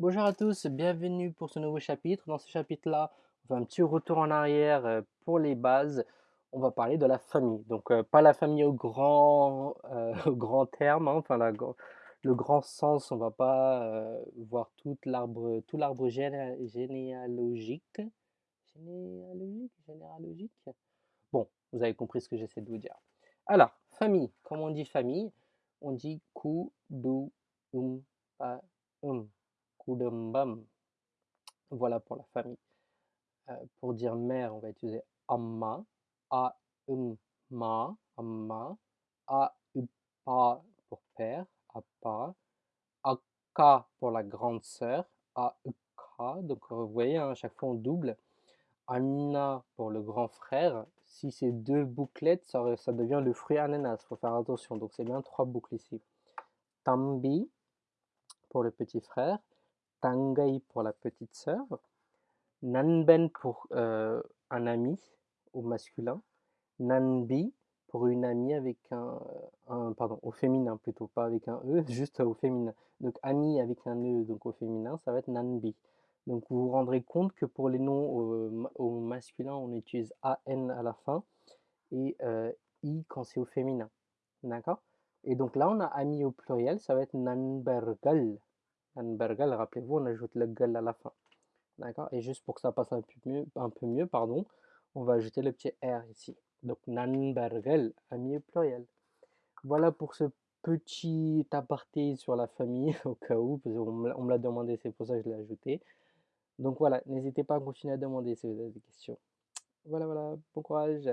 Bonjour à tous, bienvenue pour ce nouveau chapitre. Dans ce chapitre-là, on fait un petit retour en arrière euh, pour les bases. On va parler de la famille. Donc, euh, pas la famille au grand, euh, terme, hein, enfin le grand sens. On va pas voir tout l'arbre, généalogique. Généalogique, généalogique. Bon, vous avez compris ce que j'essaie de vous dire. Alors, famille. Comment on dit famille? On dit pa, um. Voilà pour la famille. Euh, pour dire mère, on va utiliser amma, a um ma, amma, a pa pour père, appa, akka pour la grande sœur, a ukka, donc vous voyez, hein, à chaque fois on double, Amina pour le grand frère, si c'est deux bouclettes, ça, ça devient le fruit ananas, il faut faire attention, donc c'est bien trois boucles ici. Tambi pour le petit frère, Tangai pour la petite sœur, Nanben pour euh, un ami au masculin, Nanbi pour une amie avec un, pardon, au féminin plutôt, pas avec un E, juste au féminin. Donc ami avec un E, donc au féminin, ça va être Nanbi. Donc vous vous rendrez compte que pour les noms au, masculin, on utilise AN à la fin et euh, I quand c'est au féminin. D'accord? Et donc là, on a ami au pluriel, ça va être Nanbergal. Bergal, rappelez-vous, on ajoute le gal à la fin. D'accord? Et juste pour que ça passe un peu mieux, un peu mieux pardon, on va ajouter le petit R ici. Donc Nanbergal, ami pluriel. Voilà pour ce petit aparté sur la famille, au cas où, parce qu'on me l'a demandé, c'est pour ça que je l'ai ajouté. Donc voilà, n'hésitez pas à continuer à demander si vous avez des questions. Voilà, voilà, bon courage